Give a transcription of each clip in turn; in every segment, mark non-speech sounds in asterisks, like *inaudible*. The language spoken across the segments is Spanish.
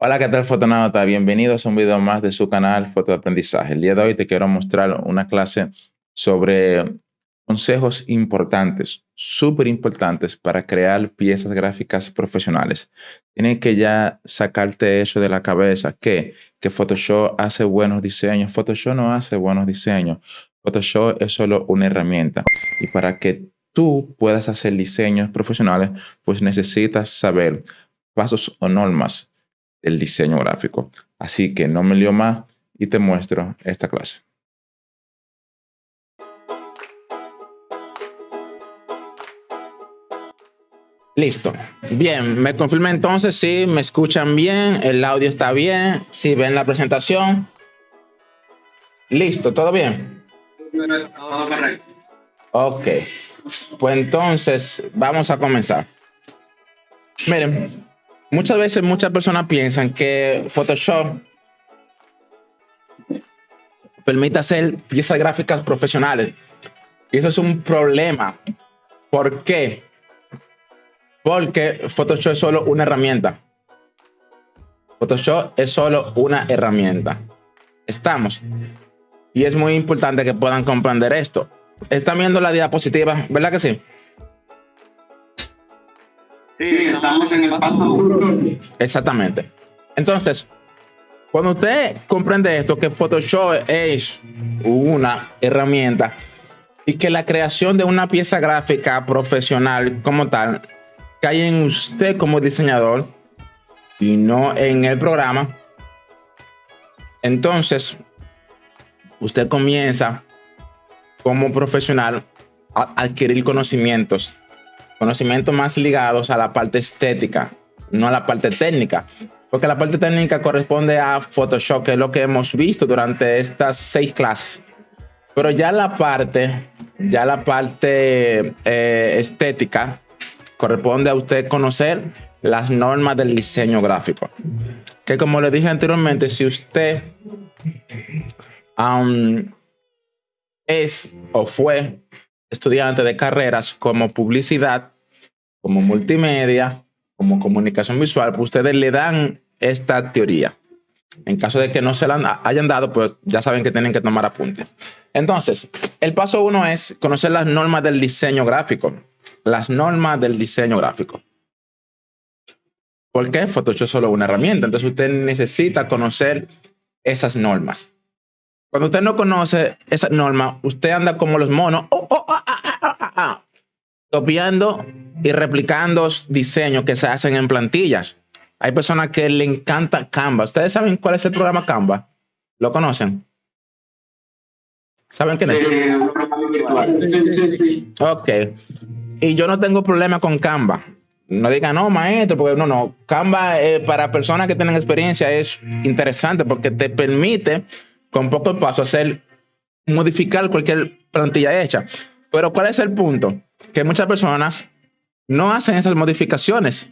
Hola, ¿qué tal fotonauta? Bienvenidos a un video más de su canal Foto de Aprendizaje. El día de hoy te quiero mostrar una clase sobre consejos importantes, súper importantes para crear piezas gráficas profesionales. Tienes que ya sacarte eso de la cabeza, que, que Photoshop hace buenos diseños. Photoshop no hace buenos diseños. Photoshop es solo una herramienta. Y para que tú puedas hacer diseños profesionales, pues necesitas saber pasos o normas del diseño gráfico. Así que no me lío más y te muestro esta clase. Listo. Bien, me confirma entonces si me escuchan bien, el audio está bien, si ven la presentación. Listo, ¿todo bien? Todo correcto. Ok. Pues entonces vamos a comenzar. Miren, muchas veces muchas personas piensan que Photoshop permite hacer piezas gráficas profesionales. Y eso es un problema. ¿Por qué? Porque Photoshop es solo una herramienta. Photoshop es solo una herramienta. Estamos. Y es muy importante que puedan comprender esto. Están viendo la diapositiva, ¿verdad que sí? Sí, estamos en el paso Exactamente. Entonces, cuando usted comprende esto, que Photoshop es una herramienta y que la creación de una pieza gráfica profesional como tal cae en usted como diseñador y no en el programa, entonces usted comienza como profesional a adquirir conocimientos, conocimientos más ligados a la parte estética, no a la parte técnica, porque la parte técnica corresponde a Photoshop, que es lo que hemos visto durante estas seis clases. Pero ya la parte, ya la parte eh, estética corresponde a usted conocer las normas del diseño gráfico. Que como le dije anteriormente, si usted um, es o fue estudiante de carreras como publicidad, como multimedia, como comunicación visual, pues ustedes le dan esta teoría. En caso de que no se la hayan dado, pues ya saben que tienen que tomar apunte. Entonces, el paso uno es conocer las normas del diseño gráfico. Las normas del diseño gráfico. ¿Por qué? Photoshop es solo una herramienta. Entonces usted necesita conocer esas normas. Cuando usted no conoce esa norma, usted anda como los monos, oh, oh, ah, ah, ah, copiando y replicando diseños que se hacen en plantillas. Hay personas que le encanta Canva. ¿Ustedes saben cuál es el programa Canva? ¿Lo conocen? ¿Saben qué es? Ok. Y yo no tengo problema con Canva. No digan, no, maestro, porque no, no. Canva eh, para personas que tienen experiencia es interesante porque te permite con pocos pasos hacer, modificar cualquier plantilla hecha. Pero ¿cuál es el punto? Que muchas personas no hacen esas modificaciones.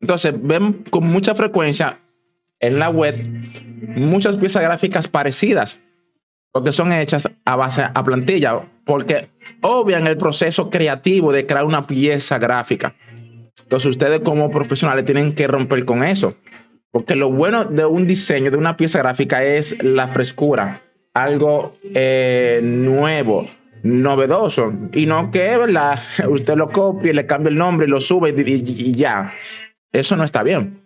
Entonces, ven con mucha frecuencia en la web muchas piezas gráficas parecidas, porque son hechas a base a plantilla, porque obvian el proceso creativo de crear una pieza gráfica. Entonces, ustedes como profesionales tienen que romper con eso. Porque lo bueno de un diseño, de una pieza gráfica, es la frescura. Algo eh, nuevo, novedoso. Y no que, ¿verdad? *laughs* Usted lo copie, le cambie el nombre, lo sube y, ya. Eso no está bien.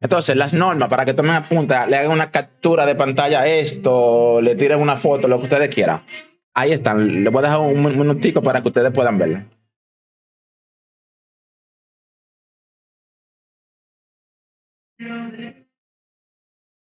Entonces, las normas, para que tomen apunta, le hagan una captura de pantalla a esto, le tiren una foto, lo que ustedes quieran. Ahí están. Les voy a dejar un minutico para que ustedes puedan verlo.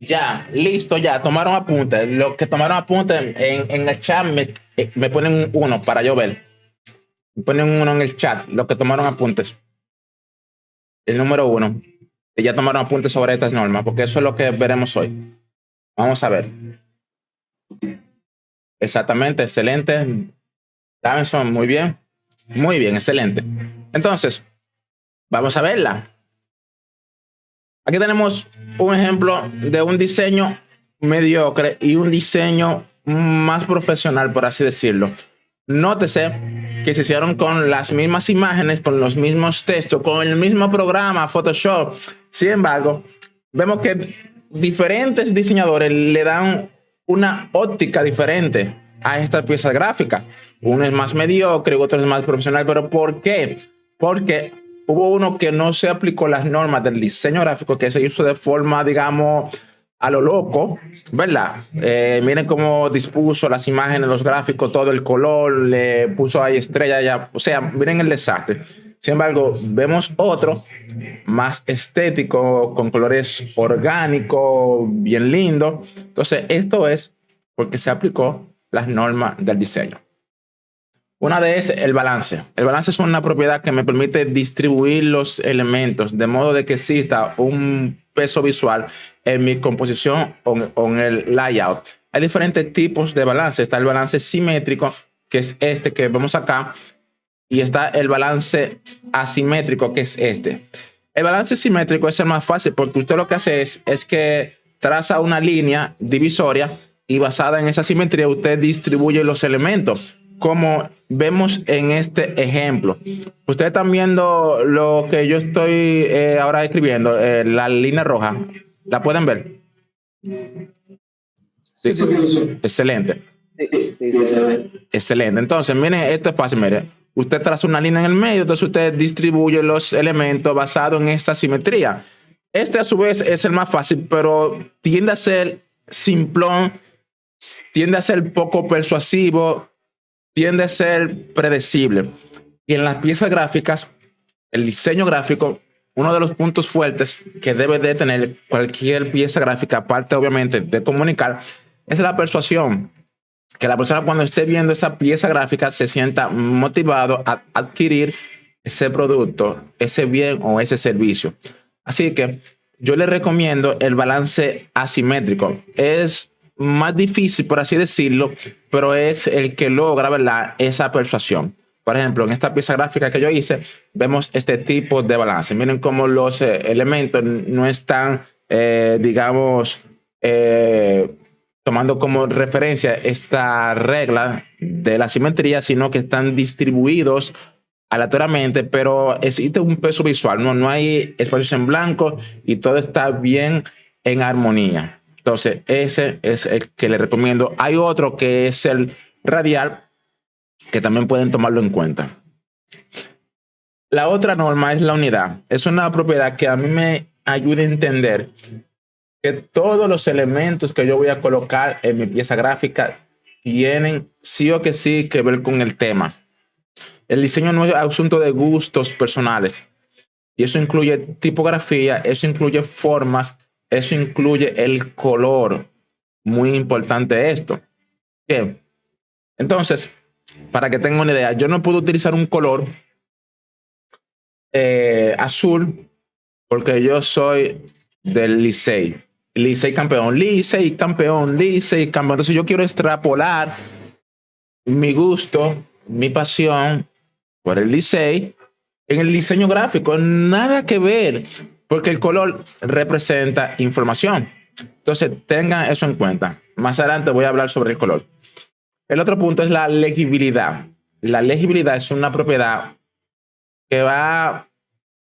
Ya, listo, ya, tomaron apuntes. Los que tomaron apuntes en, en el chat me eh, me ponen uno para yo ver. Me ponen uno en el chat, los que tomaron apuntes. El número uno. Ya tomaron apuntes sobre estas normas, porque eso es lo que veremos hoy. Vamos a ver. Exactamente, excelente. Davidson, muy bien. Muy bien, excelente. Entonces, vamos a verla. Aquí tenemos un ejemplo de un diseño mediocre y un diseño más profesional, por así decirlo. Nótese que se hicieron con las mismas imágenes, con los mismos textos, con el mismo programa Photoshop. Sin embargo, vemos que diferentes diseñadores le dan una óptica diferente a esta pieza gráfica. Uno es más mediocre, otro es más profesional. ¿Pero por qué? Porque hubo uno que no se aplicó las normas del diseño gráfico, que se hizo de forma, digamos, a lo loco, ¿verdad? Eh, miren cómo dispuso las imágenes, los gráficos, todo el color, le puso ahí estrella ya, o sea, miren el desastre. Sin embargo, vemos otro más estético, con colores orgánicos, bien lindo. Entonces, esto es porque se aplicó las normas del diseño. Una de es el balance. El balance es una propiedad que me permite distribuir los elementos de modo de que exista un peso visual en mi composición o en el layout. Hay diferentes tipos de balance. Está el balance simétrico, que es este que vemos acá, y está el balance asimétrico, que es este. El balance simétrico es el más fácil porque usted lo que hace es, es que traza una línea divisoria y basada en esa simetría usted distribuye los elementos como vemos en este ejemplo. Ustedes están viendo lo que yo estoy eh, ahora escribiendo, eh, la línea roja. ¿La pueden ver? Sí, Excelente. Excelente. Entonces, miren, esto es fácil, mire. Usted traza una línea en el medio, entonces usted distribuye los elementos basados en esta simetría. Este a su vez es el más fácil, pero tiende a ser simplón, tiende a ser poco persuasivo, tiende a ser predecible. Y en las piezas gráficas, el diseño gráfico, uno de los puntos fuertes que debe de tener cualquier pieza gráfica, aparte obviamente de comunicar, es la persuasión. Que la persona cuando esté viendo esa pieza gráfica se sienta motivado a adquirir ese producto, ese bien o ese servicio. Así que yo le recomiendo el balance asimétrico. Es más difícil, por así decirlo, pero es el que logra ¿verdad? esa persuasión. Por ejemplo, en esta pieza gráfica que yo hice, vemos este tipo de balance. Miren cómo los eh, elementos no están, eh, digamos, eh, tomando como referencia esta regla de la simetría, sino que están distribuidos aleatoriamente, pero existe un peso visual, no, no hay espacios en blanco y todo está bien en armonía. Entonces, ese es el que le recomiendo. Hay otro que es el radial, que también pueden tomarlo en cuenta. La otra norma es la unidad. Es una propiedad que a mí me ayuda a entender que todos los elementos que yo voy a colocar en mi pieza gráfica tienen sí o que sí que ver con el tema. El diseño no es asunto de gustos personales. Y eso incluye tipografía, eso incluye formas, eso incluye el color. Muy importante esto. Bien. Entonces, para que tengan una idea, yo no puedo utilizar un color eh, azul porque yo soy del Licey. Licey campeón, Licey campeón, Licey campeón. Entonces yo quiero extrapolar mi gusto, mi pasión por el Licey en el diseño gráfico. Nada que ver porque el color representa información. Entonces, tengan eso en cuenta. Más adelante voy a hablar sobre el color. El otro punto es la legibilidad. La legibilidad es una propiedad que va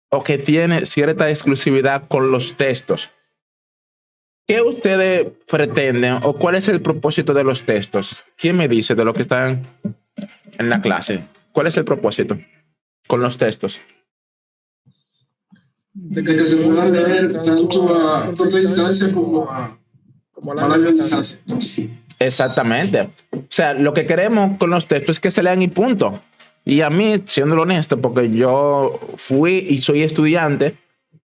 o que tiene cierta exclusividad con los textos. ¿Qué ustedes pretenden o cuál es el propósito de los textos? ¿Quién me dice de lo que están en la clase? ¿Cuál es el propósito con los textos? de que se leer tanto a corta distancia como a, como a larga distancia. Exactamente. O sea, lo que queremos con los textos es que se lean y punto. Y a mí, siendo honesto, porque yo fui y soy estudiante,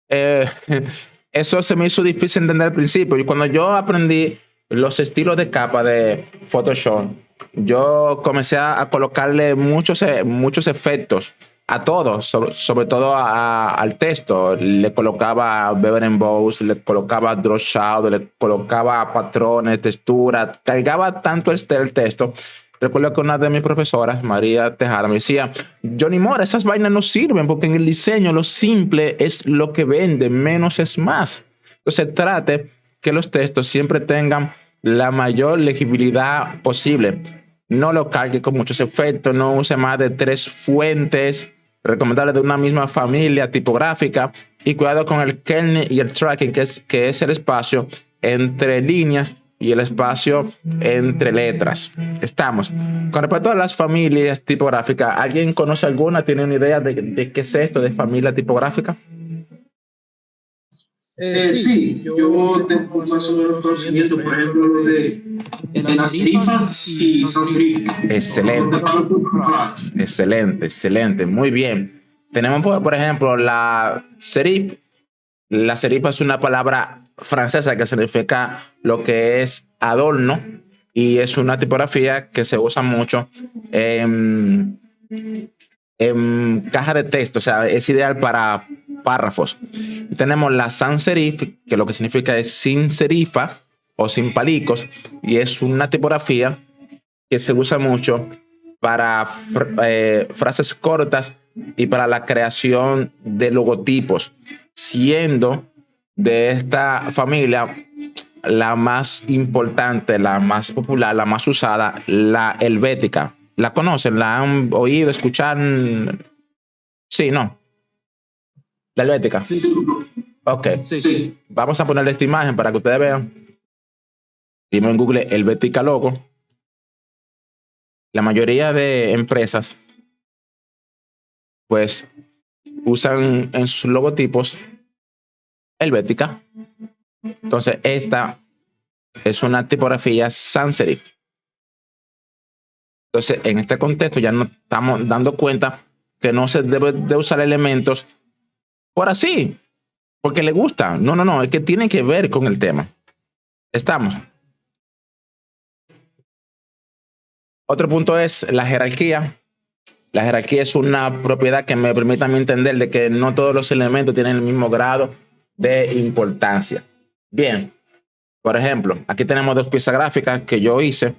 eh, *laughs* eso se me hizo difícil entender al principio. Y cuando yo aprendí los estilos de capa de Photoshop, yo comencé a, colocarle muchos, eh, muchos efectos a todos, sobre, todo al texto. Le colocaba Beber Bows, le colocaba Draw Shadow, le colocaba patrones, textura, cargaba tanto el, el texto. Recuerdo que una de mis profesoras, María Tejada, me decía, Johnny Moore, esas vainas no sirven porque en el diseño lo simple es lo que vende, menos es más. Entonces trate que los textos siempre tengan la mayor legibilidad posible. No lo cargue con muchos efectos, no use más de tres fuentes recomendables de una misma familia tipográfica y cuidado con el kernel y el tracking, que es, que es el espacio entre líneas y el espacio entre letras. Estamos. Con respecto a las familias tipográficas, ¿alguien conoce alguna? ¿Tiene una idea de, de qué es esto de familia tipográfica? Eh, sí, yo tengo más o menos conocimiento, por ejemplo, de, las serifas y sans serif. Excelente. Excelente, excelente. Muy bien. Tenemos, por ejemplo, la serif. La serifa es una palabra francesa que significa lo que es adorno y es una tipografía que se usa mucho en, en caja de texto, o sea, es ideal para párrafos. Tenemos la sans serif, que lo que significa es sin serifa o sin palicos, y es una tipografía que se usa mucho para eh, frases cortas y para la creación de logotipos, siendo de esta familia la más importante, la más popular, la más usada, la helvética. ¿La conocen? ¿La han oído, escuchar? Sí, no. La helvética. Sí. Ok. Sí. Vamos a ponerle esta imagen para que ustedes vean. Dime en Google helvética logo. La mayoría de empresas, pues, usan en sus logotipos helvética. Entonces, esta es una tipografía sans serif. Entonces, en este contexto ya nos estamos dando cuenta que no se debe de usar elementos por así, porque le gusta. No, no, no, es que tiene que ver con el tema. Estamos. Otro punto es la jerarquía. La jerarquía es una propiedad que me permite a mí entender de que no todos los elementos tienen el mismo grado de importancia. Bien, por ejemplo, aquí tenemos dos piezas gráficas que yo hice.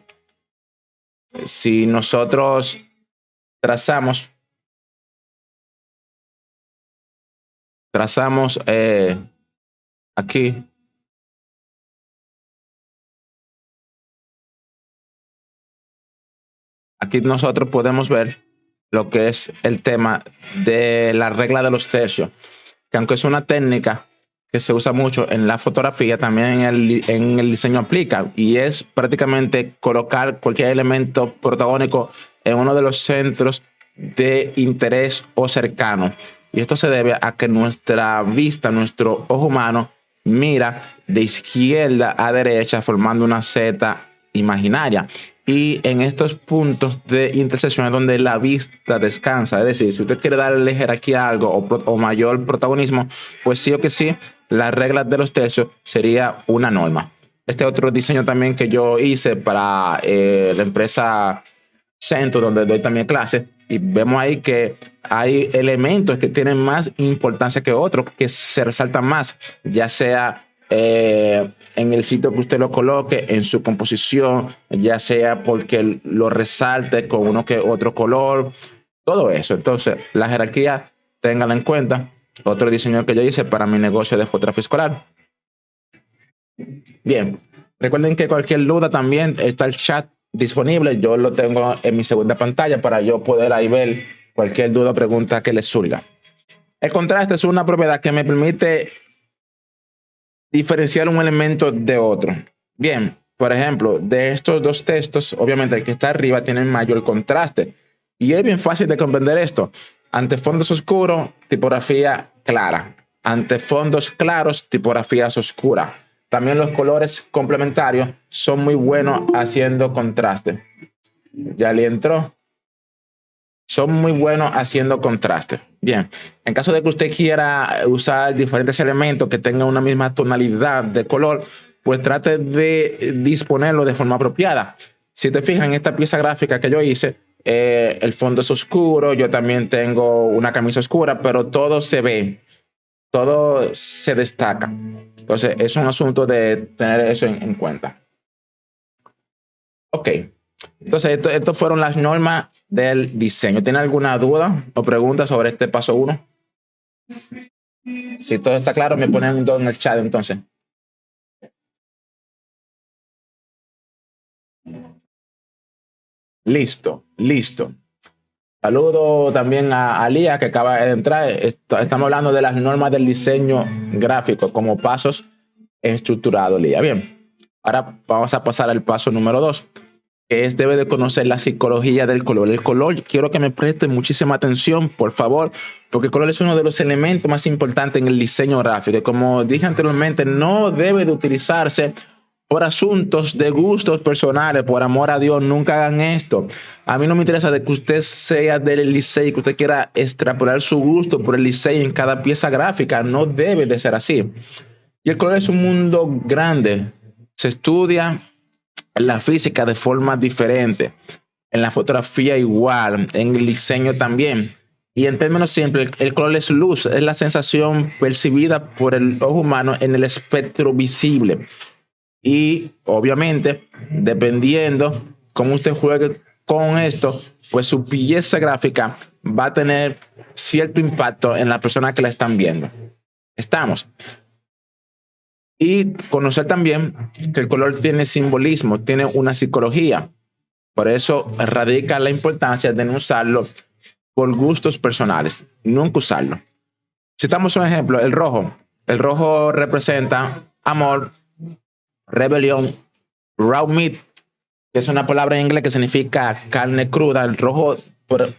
Si nosotros trazamos trazamos eh, aquí. Aquí nosotros podemos ver lo que es el tema de la regla de los tercios, que aunque es una técnica que se usa mucho en la fotografía, también en el, en el diseño aplica y es prácticamente colocar cualquier elemento protagónico en uno de los centros de interés o cercano. Y esto se debe a que nuestra vista, nuestro ojo humano, mira de izquierda a derecha formando una Z imaginaria. Y en estos puntos de intersección es donde la vista descansa. Es decir, si usted quiere darle jerarquía a algo o, mayor protagonismo, pues sí o que sí, las reglas de los tercios sería una norma. Este otro diseño también que yo hice para eh, la empresa Centro, donde doy también clase, y vemos ahí que hay elementos que tienen más importancia que otros, que se resaltan más, ya sea eh, en el sitio que usted lo coloque, en su composición, ya sea porque lo resalte con uno que otro color, todo eso. Entonces, la jerarquía, ténganla en cuenta. Otro diseño que yo hice para mi negocio de fotografía escolar. Bien, recuerden que cualquier duda también está el chat disponible. Yo lo tengo en mi segunda pantalla para yo poder ahí ver cualquier duda o pregunta que les surja. El contraste es una propiedad que me permite diferenciar un elemento de otro. Bien, por ejemplo, de estos dos textos, obviamente el que está arriba tiene mayor contraste. Y es bien fácil de comprender esto. Ante fondos oscuros, tipografía clara. Ante fondos claros, tipografías oscuras. También los colores complementarios son muy buenos haciendo contraste. Ya le entró. Son muy buenos haciendo contraste. Bien, en caso de que usted quiera usar diferentes elementos que tengan una misma tonalidad de color, pues trate de disponerlo de forma apropiada. Si te fijas en esta pieza gráfica que yo hice, eh, el fondo es oscuro, yo también tengo una camisa oscura, pero todo se ve, todo se destaca. Entonces, es un asunto de tener eso en, cuenta. Ok. Entonces, estas fueron las normas del diseño. ¿Tiene alguna duda o pregunta sobre este paso 1? Si todo está claro, me ponen un dos en el chat entonces. Listo, listo. Saludo también a, Lía que acaba de entrar. estamos hablando de las normas del diseño gráfico como pasos estructurados, Lía. Bien, ahora vamos a pasar al paso número dos, que es debe de conocer la psicología del color. El color, quiero que me presten muchísima atención, por favor, porque el color es uno de los elementos más importantes en el diseño gráfico. Como dije anteriormente, no debe de utilizarse por asuntos de gustos personales, por amor a Dios, nunca hagan esto. A mí no me interesa de que usted sea del liceo y que usted quiera extrapolar su gusto por el liceo en cada pieza gráfica. No debe de ser así. Y el color es un mundo grande. Se estudia la física de forma diferente. En la fotografía igual, en el diseño también. Y en términos simples, el color es luz, es la sensación percibida por el ojo humano en el espectro visible. Y obviamente, dependiendo cómo usted juegue con esto, pues su pieza gráfica va a tener cierto impacto en la persona que la están viendo. Estamos. Y conocer también que el color tiene simbolismo, tiene una psicología. Por eso radica la importancia de no usarlo por gustos personales, nunca usarlo. Si estamos un ejemplo, el rojo. El rojo representa amor, rebelión, raw meat, que es una palabra en inglés que significa carne cruda, el rojo, por,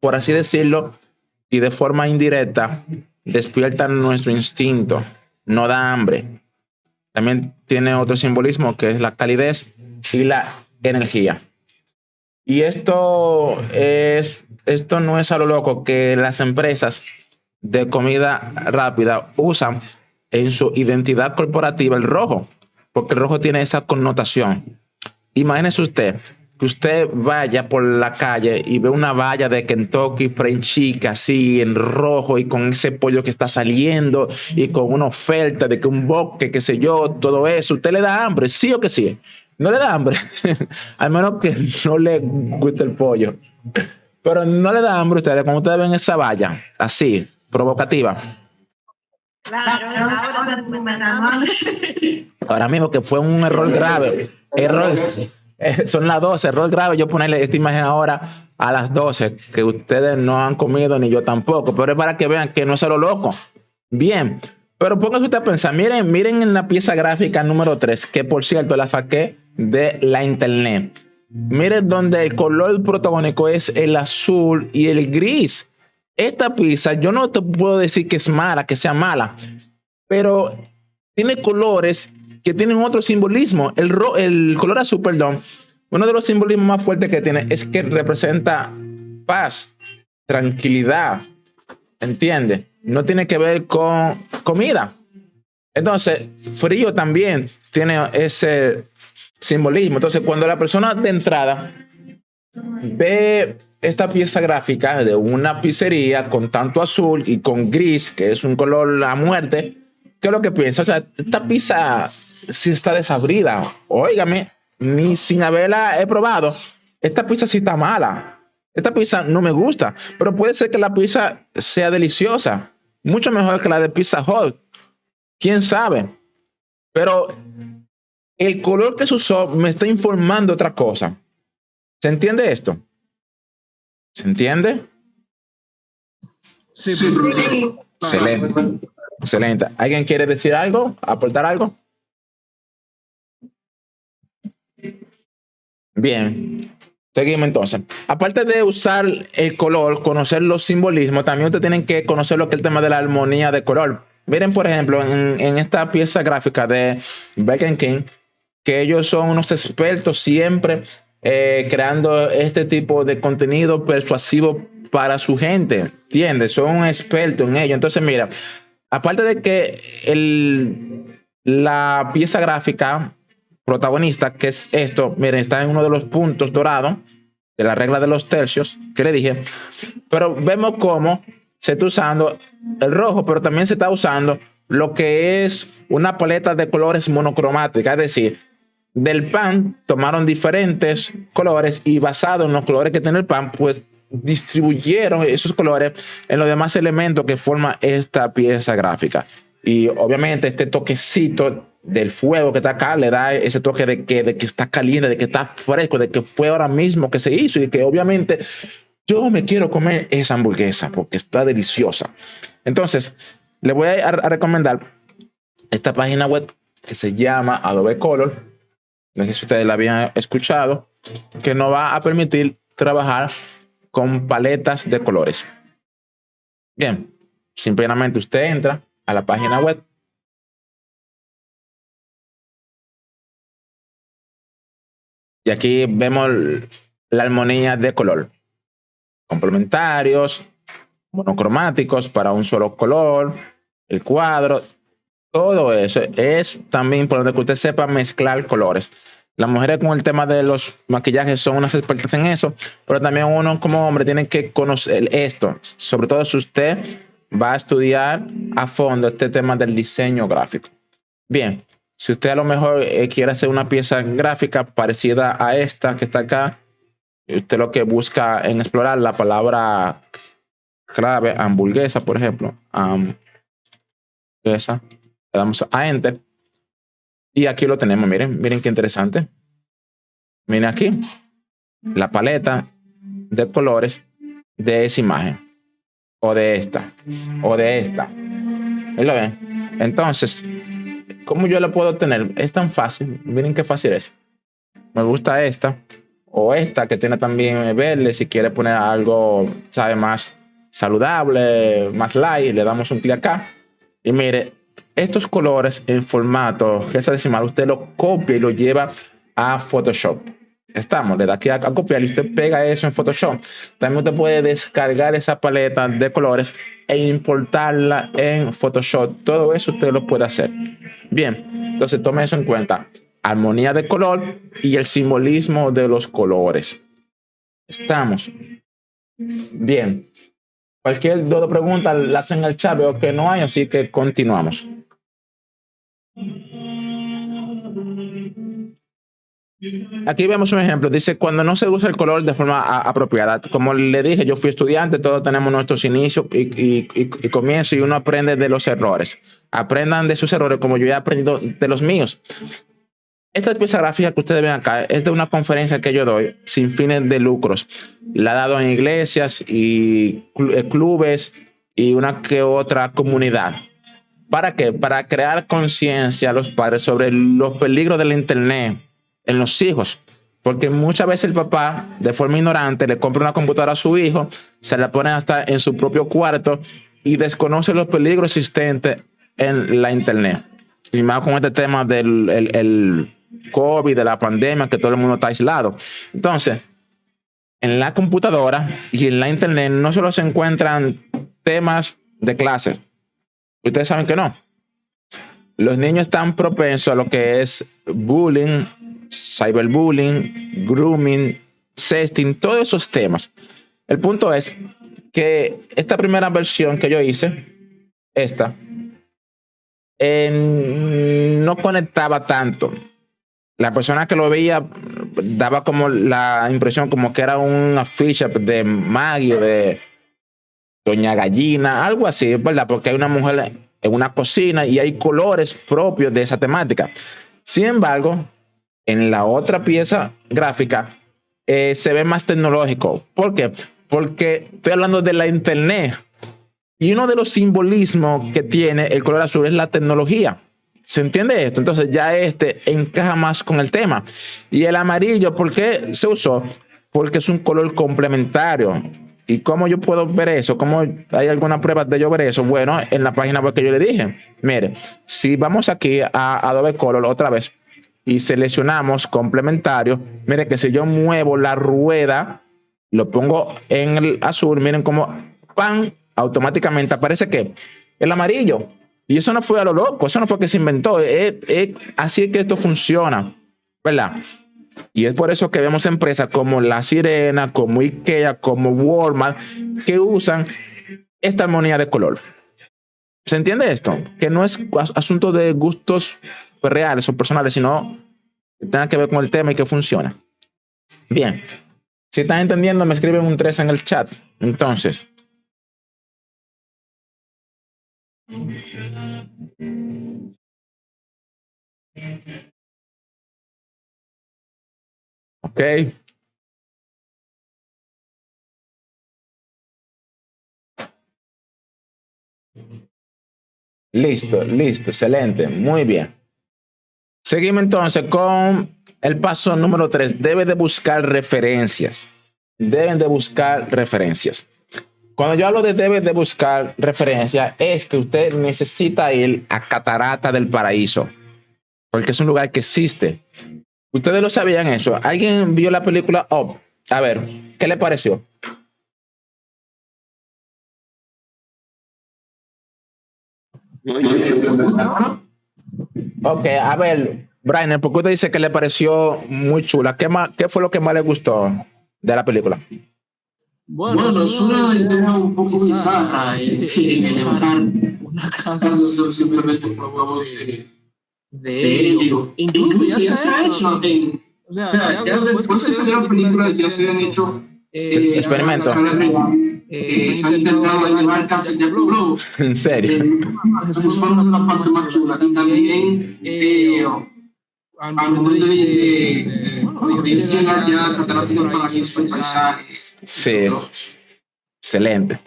por así decirlo, y de forma indirecta, despierta nuestro instinto, no da hambre. También tiene otro simbolismo que es la calidez y la energía. Y esto es, esto no es a lo loco que las empresas de comida rápida usan en su identidad corporativa el rojo porque el rojo tiene esa connotación. Imagínese usted que usted vaya por la calle y ve una valla de Kentucky Fried Chicken así en rojo y con ese pollo que está saliendo y con una oferta de que un bosque, qué sé yo, todo eso, usted le da hambre, sí o que sí. No le da hambre, *laughs* al menos que no le guste el pollo. Pero no le da hambre a usted cuando ustedes ven esa valla así, provocativa. Claro, ahora mismo que fue un error grave. Error, eh, son las 12, error grave. Yo ponerle esta imagen ahora a las 12, que ustedes no han comido ni yo tampoco, pero es para que vean que no es a lo loco. Bien, pero pónganse usted a pensar, miren, miren en la pieza gráfica número 3, que por cierto la saqué de la internet. Miren donde el color protagónico es el azul y el gris. Esta pizza, yo no te puedo decir que es mala, que sea mala, pero tiene colores que tienen otro simbolismo. El, el color azul, perdón, uno de los simbolismos más fuertes que tiene es que representa paz, tranquilidad, ¿entiende? No tiene que ver con comida. Entonces, frío también tiene ese simbolismo. Entonces, cuando la persona de entrada ve esta pieza gráfica de una pizzería con tanto azul y con gris, que es un color a muerte, ¿qué es lo que piensa? Esta pizza sí está desabrida. Óigame, ni sin haberla he probado. Esta pizza sí está mala. Esta pizza no me gusta, pero puede ser que la pizza sea deliciosa. Mucho mejor que la de Pizza Hut. ¿Quién sabe? Pero el color que se usó me está informando otra cosa. ¿Se entiende esto? ¿Se entiende? Sí, sí. Excelente. Excelente. ¿Alguien quiere decir algo? ¿Aportar algo? Bien. Seguimos entonces. Aparte de usar el color, conocer los simbolismos, también ustedes tienen que conocer lo que es el tema de la armonía de color. Miren, por ejemplo, en, esta pieza gráfica de Beck King, que ellos son unos expertos siempre eh, creando este tipo de contenido persuasivo para su gente, ¿entiendes? Son expertos en ello. Entonces, mira, aparte de que el, la pieza gráfica protagonista, que es esto, miren, está en uno de los puntos dorados de la regla de los tercios que le dije, pero vemos cómo se está usando el rojo, pero también se está usando lo que es una paleta de colores monocromática, es decir, del pan tomaron diferentes colores y basado en los colores que tiene el pan, pues distribuyeron esos colores en los demás elementos que forman esta pieza gráfica. Y obviamente este toquecito del fuego que está acá le da ese toque de que, de que está caliente, de que está fresco, de que fue ahora mismo que se hizo y que obviamente yo me quiero comer esa hamburguesa porque está deliciosa. Entonces, le voy a, recomendar esta página web que se llama Adobe Color. No sé si ustedes la habían escuchado, que nos va a permitir trabajar con paletas de colores. Bien, simplemente usted entra a la página web. Y aquí vemos la armonía de color. Complementarios, monocromáticos para un solo color, el cuadro, todo eso. Es también importante que usted sepa mezclar colores. Las mujeres con el tema de los maquillajes son unas expertas en eso, pero también uno como hombre tiene que conocer esto, sobre todo si usted va a estudiar a fondo este tema del diseño gráfico. Bien, si usted a lo mejor eh, quiere hacer una pieza gráfica parecida a esta que está acá, usted lo que busca en explorar la palabra clave hamburguesa, por ejemplo, hamburguesa, le damos a enter y aquí lo tenemos, miren, miren qué interesante. Miren aquí, la paleta de colores de esa imagen. O de esta. O de esta. Entonces, ¿cómo yo la puedo tener? Es tan fácil. Miren qué fácil es. Me gusta esta. O esta que tiene también verde. Si quiere poner algo, sabe, más saludable, más light, le damos un clic acá. Y mire, estos colores en formato hexadecimal, usted lo copia y lo lleva a Photoshop. Estamos, le da aquí a, copiar y usted pega eso en Photoshop. También usted puede descargar esa paleta de colores e importarla en Photoshop. Todo eso usted lo puede hacer. Bien, entonces tome eso en cuenta. Armonía de color y el simbolismo de los colores. Estamos. Bien. Cualquier duda o pregunta la hacen en el chat, veo que no hay, así que continuamos. Aquí vemos un ejemplo. Dice, cuando no se usa el color de forma apropiada. Como le dije, yo fui estudiante, todos tenemos nuestros inicios y, comienzos y uno aprende de los errores. Aprendan de sus errores como yo he aprendido de los míos. Esta pieza gráfica que ustedes ven acá es de una conferencia que yo doy sin fines de lucros. La he dado en iglesias y eh, clubes y una que otra comunidad. ¿Para qué? Para crear conciencia a los padres sobre los peligros del Internet en los hijos. Porque muchas veces el papá, de forma ignorante, le compra una computadora a su hijo, se la pone hasta en su propio cuarto y desconoce los peligros existentes en la Internet. Y más con este tema del el, COVID, de la pandemia, que todo el mundo está aislado. Entonces, en la computadora y en la Internet no solo se encuentran temas de clase. Ustedes saben que no. Los niños están propensos a lo que es bullying, cyberbullying, grooming, sexting, todos esos temas. El punto es que esta primera versión que yo hice, esta, no conectaba tanto. La persona que lo veía daba como la impresión como que era una ficha de Maggie de Doña Gallina, algo así, ¿verdad? Porque hay una mujer en una cocina y hay colores propios de esa temática. Sin embargo, en la otra pieza gráfica eh, se ve más tecnológico. ¿Por qué? Porque estoy hablando de la internet. Y uno de los simbolismos que tiene el color azul es la tecnología. ¿Se entiende esto? Entonces ya este encaja más con el tema. Y el amarillo, ¿por qué se usó? Porque es un color complementario. ¿Y cómo yo puedo ver eso? ¿Cómo hay alguna prueba de yo ver eso? Bueno, en la página web que yo le dije. Mire, si vamos aquí a Adobe Color otra vez y seleccionamos complementario, mire que si yo muevo la rueda, lo pongo en el azul, miren cómo pan, automáticamente aparece que el amarillo. Y eso no fue a lo loco, eso no fue que se inventó. así es que esto funciona, ¿verdad? Y es por eso que vemos empresas como La Sirena, como IKEA, como Walmart, que usan esta armonía de color. ¿Se entiende esto? Que no es asunto de gustos reales o personales, sino que tenga que ver con el tema y que funciona. Bien. Si están entendiendo, me escriben un 3 en el chat. Entonces. Ok. Listo, listo, excelente, muy bien. Seguimos entonces con el paso número 3. Debe de buscar referencias. Deben de buscar referencias. Cuando yo hablo de debe de buscar referencias, es que usted necesita ir a Catarata del Paraíso, porque es un lugar que existe. Ustedes lo sabían eso. ¿Alguien vio la película Up? A ver, ¿qué le pareció? Ok, a ver, Brian, ¿por qué usted dice que le pareció muy chula? ¿Qué, más, ¿Qué fue lo que más le gustó de la película? Bueno, es una idea un poco bizarra en elevar una casa simplemente por huevos de de ello. Incluso ya se ha hecho en... O sea, ya, después que salió la película ya se han hecho eh, experimentos. Eh, se han intentado elevar cáncer de globos. ¿En serio? Eh, esa es una parte más chula. También, eh, al momento de, de, bueno, de llegar ya cataratas del paraíso, paisajes. Sí, excelente.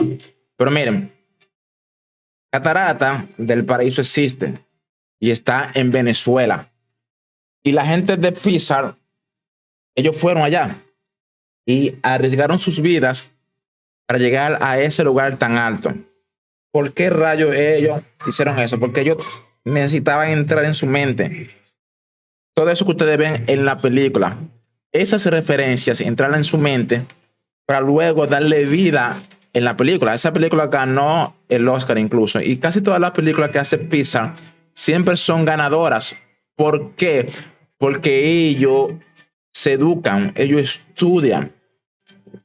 Pero miren, Catarata del Paraíso existe y está en Venezuela. Y la gente de Pizarro, ellos fueron allá y arriesgaron sus vidas para llegar a ese lugar tan alto. ¿Por qué rayos ellos hicieron eso? Porque ellos necesitaban entrar en su mente. Todo eso que ustedes ven en la película, esas referencias, entrar en su mente para luego darle vida en la película. Esa película ganó el Oscar incluso. Y casi todas las películas que hace Pixar siempre son ganadoras. ¿Por qué? Porque ellos se educan, ellos estudian.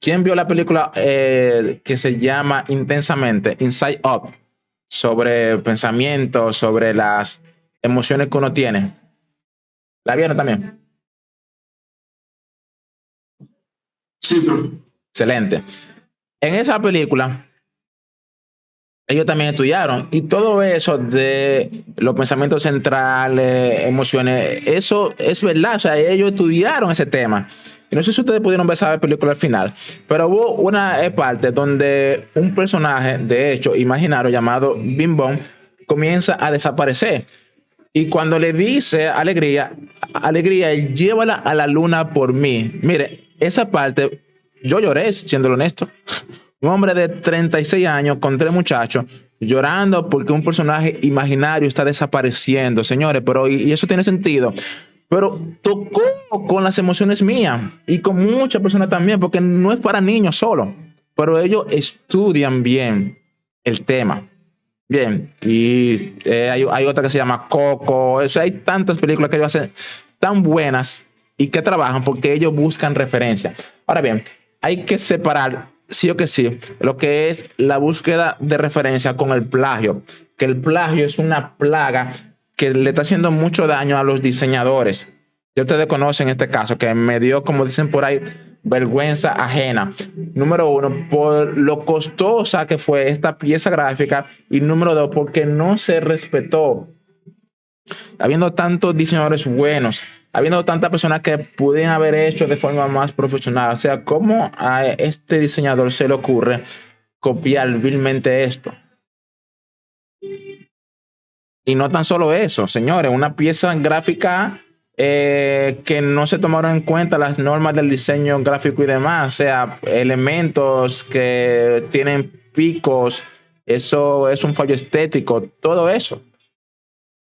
¿Quién vio la película eh, que se llama Intensamente, Inside Up, sobre pensamientos, sobre las emociones que uno tiene? ¿La vieron también? Sí, pero... Excelente. En esa película, ellos también estudiaron. Y todo eso de los pensamientos centrales, emociones, eso es verdad. O sea, ellos estudiaron ese tema. Y no sé si ustedes pudieron ver esa película al final, pero hubo una parte donde un personaje, de hecho, imaginario llamado Bim Bom, comienza a desaparecer. Y cuando le dice alegría, alegría, llévala a la luna por mí. Mire, esa parte, yo lloré, siendo honesto. *laughs* Un hombre de 36 años con tres muchachos llorando porque un personaje imaginario está desapareciendo, señores, pero y, eso tiene sentido. Pero tocó con las emociones mías y con muchas personas también, porque no es para niños solo, pero ellos estudian bien el tema. Bien, y eh, hay, hay, otra que se llama Coco, hay tantas películas que ellos hacen tan buenas y que trabajan porque ellos buscan referencia. Ahora bien, hay que separar sí o que sí, lo que es la búsqueda de referencia con el plagio, que el plagio es una plaga que le está haciendo mucho daño a los diseñadores. Ya ustedes conocen este caso, que me dio, como dicen por ahí, vergüenza ajena. Número uno, por lo costosa que fue esta pieza gráfica. Y número dos, porque no se respetó. Habiendo tantos diseñadores buenos, habiendo tantas personas que pudieran haber hecho de forma más profesional. O sea, ¿cómo a este diseñador se le ocurre copiar vilmente esto? Y no tan solo eso, señores, una pieza gráfica eh, que no se tomaron en cuenta las normas del diseño gráfico y demás, o sea, elementos que tienen picos, eso es un fallo estético, todo eso.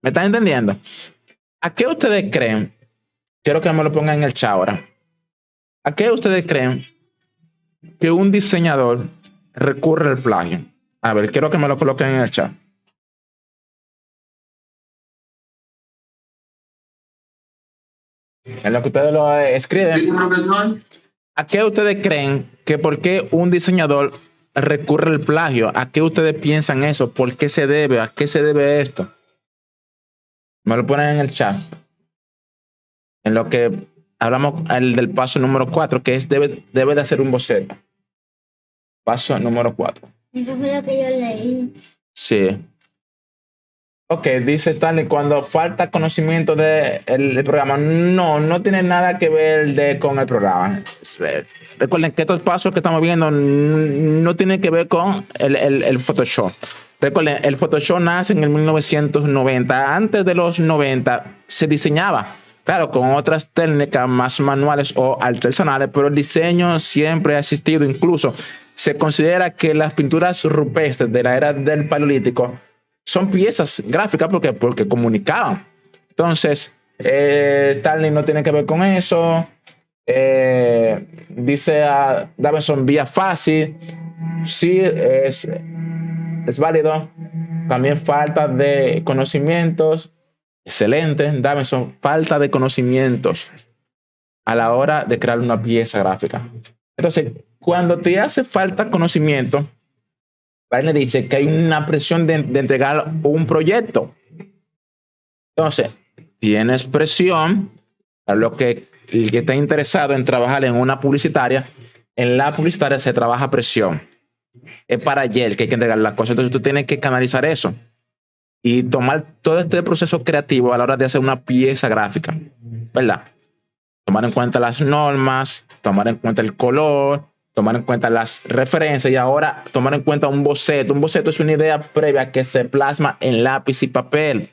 ¿Me están entendiendo? ¿A qué ustedes creen? Quiero que me lo pongan en el chat ahora. ¿A qué ustedes creen que un diseñador recurre al plagio? A ver, quiero que me lo coloquen en el chat. En lo que ustedes lo escriben. ¿A qué ustedes creen que por qué un diseñador recurre al plagio? ¿A qué ustedes piensan eso? ¿Por qué se debe? ¿A qué se debe esto? Me lo ponen en el chat. En lo que hablamos el del paso número 4, que es debe, debe de hacer un boceto. Paso número 4. Eso fue lo que yo leí. Sí. Ok, dice Stanley, cuando falta conocimiento del de programa, no, no tiene nada que ver de, con el programa. Recuerden que estos pasos que estamos viendo no tienen que ver con el, el, el Photoshop. Recuerden, el Photoshop nace en el 1990. Antes de los 90 se diseñaba, claro, con otras técnicas más manuales o artesanales, pero el diseño siempre ha existido. Incluso se considera que las pinturas rupestres de la era del Paleolítico son piezas gráficas porque, porque comunicaban. Entonces, eh, no tiene que ver con eso. Eh, dice a Davidson vía fácil. Sí, es, es válido. También falta de conocimientos. Excelente, Davidson. Falta de conocimientos a la hora de crear una pieza gráfica. Entonces, cuando te hace falta conocimiento, le dice que hay una presión de, entregar un proyecto. Entonces, tienes presión a lo que el que está interesado en trabajar en una publicitaria, en la publicitaria se trabaja presión. Es para ayer que hay que entregar la cosa. Entonces tú tienes que canalizar eso y tomar todo este proceso creativo a la hora de hacer una pieza gráfica, ¿verdad? Tomar en cuenta las normas, tomar en cuenta el color, tomar en cuenta las referencias y ahora tomar en cuenta un boceto. Un boceto es una idea previa que se plasma en lápiz y papel.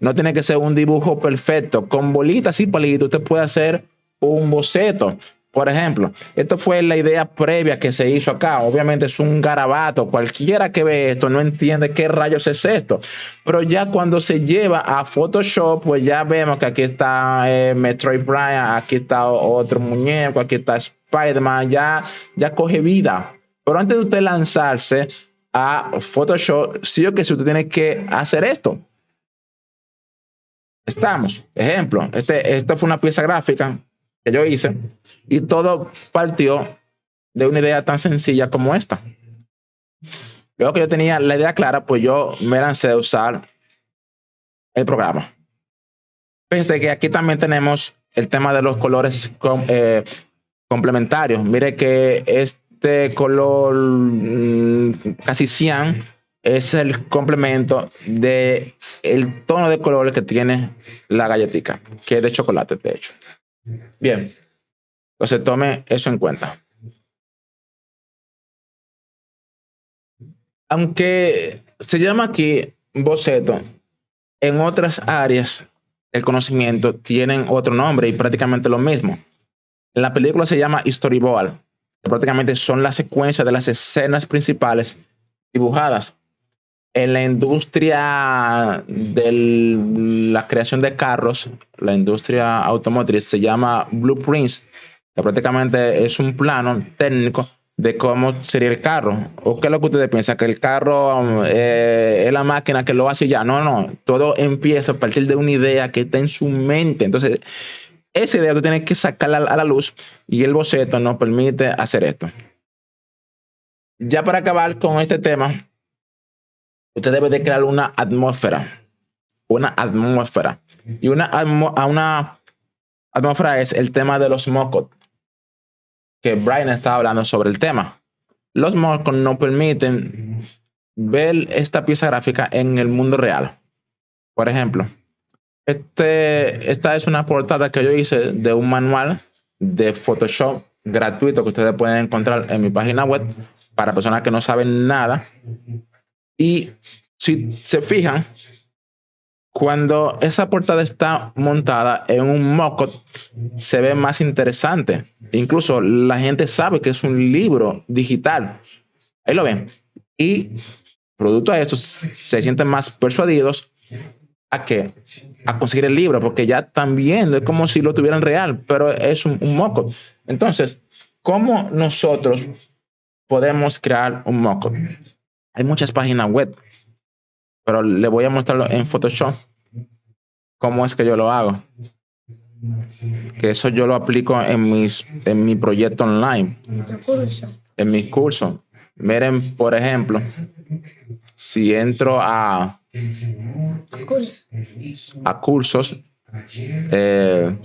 No tiene que ser un dibujo perfecto. Con bolitas y palitos usted puede hacer un boceto. Por ejemplo, esto fue la idea previa que se hizo acá. Obviamente es un garabato. Cualquiera que ve esto no entiende qué rayos es esto. Pero ya cuando se lleva a Photoshop, pues ya vemos que aquí está eh, Metroid Prime, aquí está otro muñeco, aquí está Spider-Man, ya, ya coge vida. Pero antes de usted lanzarse a Photoshop, sí o que si usted tiene que hacer esto. Estamos. Ejemplo, este, esta fue una pieza gráfica que yo hice y todo partió de una idea tan sencilla como esta. Luego que yo tenía la idea clara, pues yo me lancé a usar el programa. Fíjense que aquí también tenemos el tema de los colores eh, complementarios. Mire que este color mm, casi cian es el complemento de el tono de color que tiene la galletita, que es de chocolate, de hecho. Bien. Entonces tome eso en cuenta. Aunque se llama aquí boceto, en otras áreas el conocimiento tienen otro nombre y prácticamente lo mismo. La película se llama storyboard, que prácticamente son las secuencias de las escenas principales dibujadas en la industria de la creación de carros, la industria automotriz, se llama blueprints, que prácticamente es un plano técnico de cómo sería el carro. ¿O qué es lo que ustedes piensan? Que el carro eh, es la máquina que lo hace ya. No, no. Todo empieza a partir de una idea que está en su mente. Entonces, esa idea tú tienes que sacarla a la luz y el boceto nos permite hacer esto. Ya para acabar con este tema, usted debe de crear una atmósfera. Una atmósfera. Y una, una atmósfera es el tema de los mocos. Que Brian estaba hablando sobre el tema. Los mocos no permiten ver esta pieza gráfica en el mundo real. Por ejemplo, este, esta es una portada que yo hice de un manual de Photoshop gratuito que ustedes pueden encontrar en mi página web para personas que no saben nada y si se fijan, cuando esa portada está montada en un mockup, se ve más interesante. Incluso la gente sabe que es un libro digital. Ahí lo ven. Y producto de esto, se sienten más persuadidos a que a conseguir el libro, porque ya están viendo, es como si lo tuvieran real, pero es un, mock Entonces, ¿cómo nosotros podemos crear un mock Hay muchas páginas web, pero le voy a mostrarlo en Photoshop. ¿Cómo es que yo lo hago? Que eso yo lo aplico en, mis, en mi proyecto online. En mis cursos. Miren, por ejemplo, si entro a, a cursos, eh,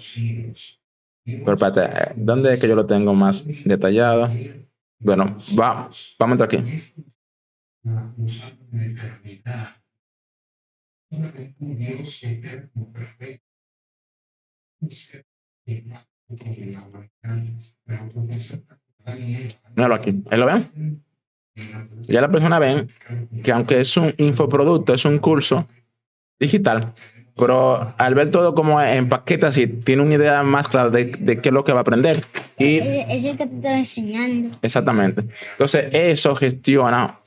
pero espérate, ¿dónde es que yo lo tengo más detallado? Bueno, va, vamos a entrar aquí. Míralo aquí, ahí lo ven. Ya la persona ven que aunque es un infoproducto, es un curso digital, pero al ver todo como en paquetes así, tiene una idea más clara de, de, qué es lo que va a aprender. Y, es el que te está enseñando. Exactamente. Entonces, eso gestiona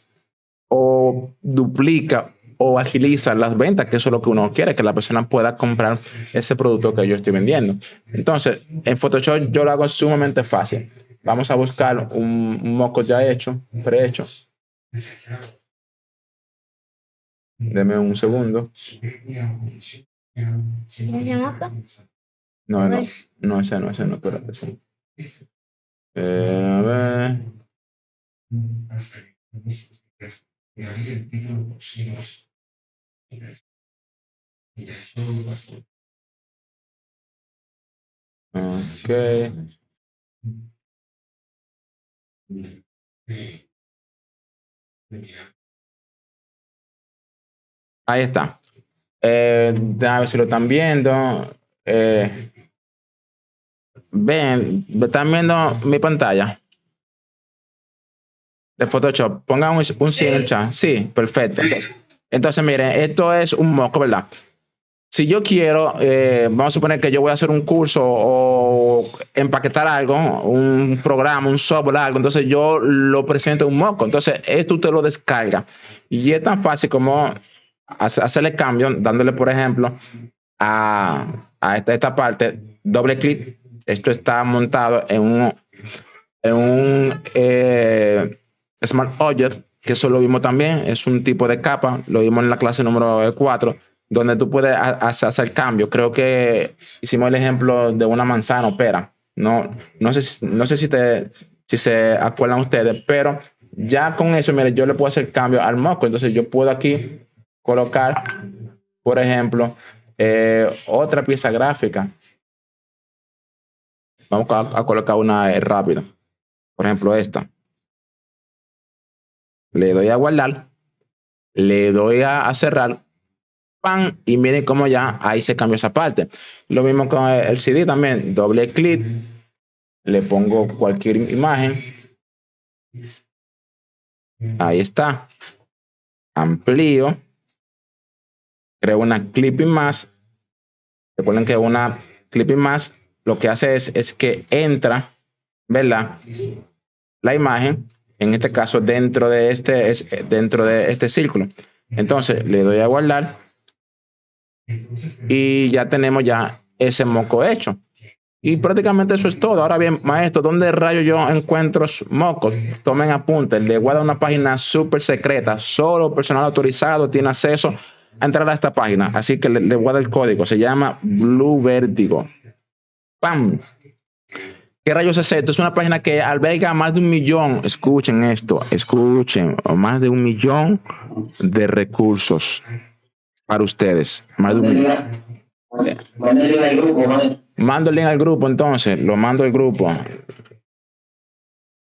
o duplica o agiliza las ventas, que eso es lo que uno quiere, que la persona pueda comprar ese producto que yo estoy vendiendo. Entonces, en Photoshop yo lo hago sumamente fácil. Vamos a buscar un, moco ya hecho, prehecho. Deme un segundo. No, no, no, ese no, ese no, espérate. Ese. Eh, a ver. Ok. Ahí está. Eh, a ver si lo están viendo. Eh, ven, están viendo mi pantalla de Photoshop. Pongan un, un sí en el chat. Sí, perfecto. Entonces, miren, esto es un moco, ¿verdad? Si yo quiero, eh, vamos a suponer que yo voy a hacer un curso o empaquetar algo, un programa, un software, algo, entonces yo lo presento en un moco. Entonces, esto usted lo descarga. Y es tan fácil como hacerle cambio, dándole, por ejemplo, a, a esta, esta parte, doble clic. Esto está montado en un, en un eh, Smart Object, que eso lo vimos también, es un tipo de capa, lo vimos en la clase número 4 donde tú puedes hacer cambio. Creo que hicimos el ejemplo de una manzana o pera. No, no sé, no sé si, te, si se acuerdan ustedes, pero ya con eso, mire, yo le puedo hacer cambio al moco. Entonces yo puedo aquí colocar, por ejemplo, eh, otra pieza gráfica. Vamos a, colocar una eh, rápido. Por ejemplo, esta. Le doy a guardar. Le doy a cerrar y miren cómo ya ahí se cambió esa parte. Lo mismo con el CD también, doble clic, le pongo cualquier imagen. Ahí está. Amplío. Creo una clipping más. Recuerden que una clipping más lo que hace es, es que entra, ¿verdad? La imagen, en este caso dentro de este, es, dentro de este círculo. Entonces le doy a guardar y ya tenemos ya ese moco hecho. Y prácticamente eso es todo. Ahora bien, maestro, ¿dónde rayo yo encuentro mocos? Tomen apunte. Le voy a dar una página súper secreta. Solo personal autorizado tiene acceso a entrar a esta página. Así que le, voy a dar el código. Se llama Blue Vertigo. ¡Pam! ¿Qué rayos es esto? Es una página que alberga más de un millón. Escuchen esto. Escuchen. Más de un millón de recursos para ustedes. Link al grupo, Mando el link al grupo, entonces. Lo mando al grupo.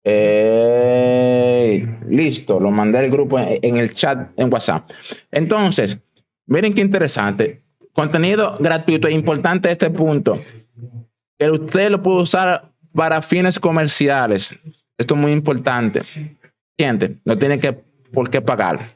Eh, listo, lo mandé al grupo en, el chat en WhatsApp. Entonces, miren qué interesante. Contenido gratuito. Es importante este punto. Que usted lo puede usar para fines comerciales. Esto es muy importante. Gente, no tiene que por qué pagar.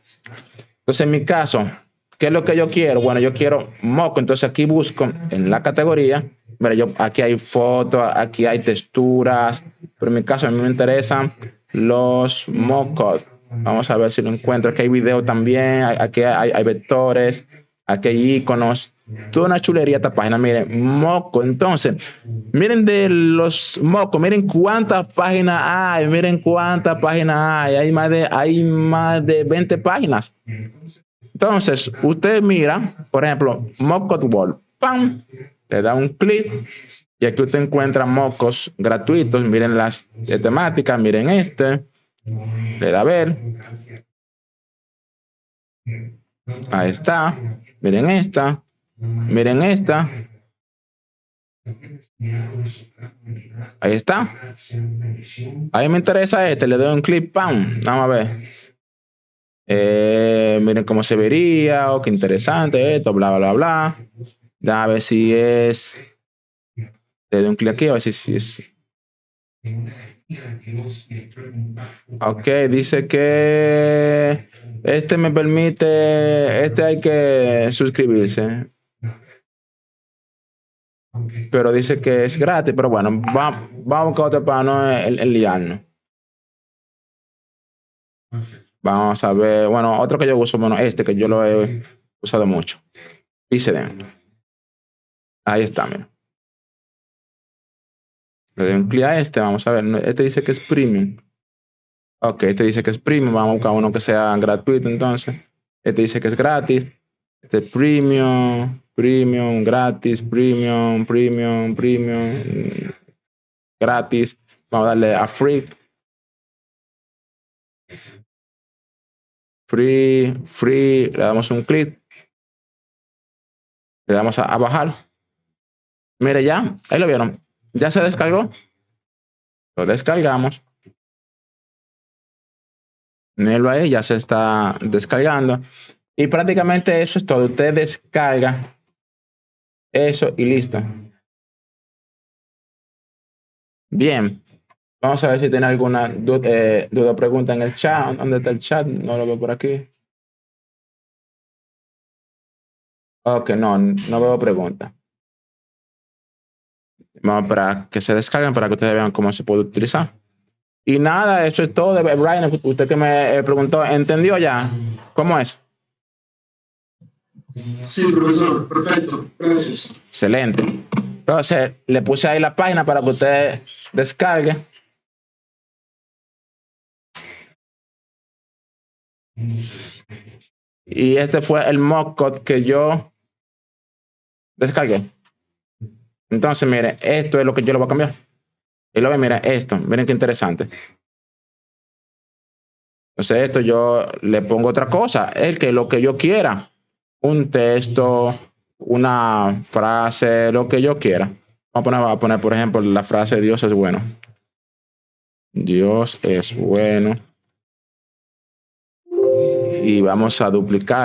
Entonces, en mi caso, ¿qué es lo que yo quiero? Bueno, yo quiero moco, entonces aquí busco en la categoría, mira, yo, aquí hay fotos, aquí hay texturas, pero en mi caso a mí me interesan los mocos. Vamos a ver si lo encuentro. Aquí hay video también, aquí hay, hay vectores, aquí hay iconos. Toda una chulería esta página, miren, moco. Entonces, miren de los mocos, miren cuántas páginas hay, miren cuántas páginas hay. Hay más de, hay más de 20 páginas. Entonces, usted mira, por ejemplo, Moco Wall, ¡pam! Le da un clic y aquí usted encuentra mocos gratuitos. Miren las temáticas, miren este. Le da a ver. Ahí está. Miren esta. Miren esta. Ahí está. Ahí me interesa este. Le doy un clic, ¡pam! Vamos a ver. Eh, miren cómo se vería. Oh, qué interesante esto, bla, bla, bla. A ver si es. Le doy un clic aquí a ver si, es. Ok, dice que este me permite, este hay que suscribirse. Pero dice que es gratis, pero bueno, vamos, vamos a buscar otro para no el, el liarnos. Vamos a ver, bueno, otro que yo uso, bueno, este que yo lo he usado mucho. de Ahí está, mira. Le doy un clic a este, vamos a ver. Este dice que es premium. Ok, este dice que es premium. Vamos a buscar uno que sea gratuito entonces. Este dice que es gratis. Este es premium, premium, gratis, premium, premium, premium, gratis. Vamos a darle a free. Free, free, le damos un clic. Le damos a, bajar. Mire ya, ahí lo vieron. Ya se descargó. Lo descargamos. Míralo ahí, ya se está descargando. Y prácticamente eso es todo. Usted descarga eso y listo. Bien. Vamos a ver si tiene alguna duda, eh, duda pregunta en el chat. ¿Dónde está el chat? No lo veo por aquí. Ok, no, no veo pregunta. Vamos para que se descarguen para que ustedes vean cómo se puede utilizar. Y nada, eso es todo. Brian, usted que me eh, preguntó, ¿entendió ya? ¿Cómo es? Sí, profesor, perfecto. Gracias. Excelente. Entonces, le puse ahí la página para que usted descargue. Y este fue el mock que yo descargué. Entonces, mire, esto es lo que yo lo voy a cambiar. Y luego, mira, esto, miren qué interesante. Entonces, esto yo le pongo otra cosa, el que lo que yo quiera, un texto, una frase, lo que yo quiera. Vamos a poner, a poner, por ejemplo, la frase Dios es bueno. Dios es bueno. Y vamos a duplicar